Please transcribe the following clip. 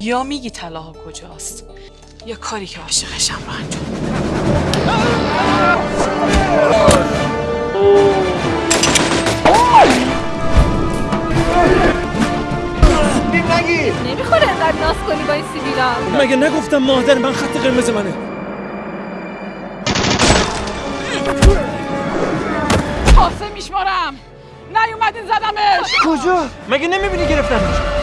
یا میگی طلاها کجاست؟ یا کاری که عاشقشم رو انجام نمی‌خوره انقدر ناز کنی با این سیبیلا. مگه نگفتم مادر من خط قرمز منه؟ پاسه میشمارم. نیومدین زدمش. کجا؟ مگه نمی‌بینی گرفتمش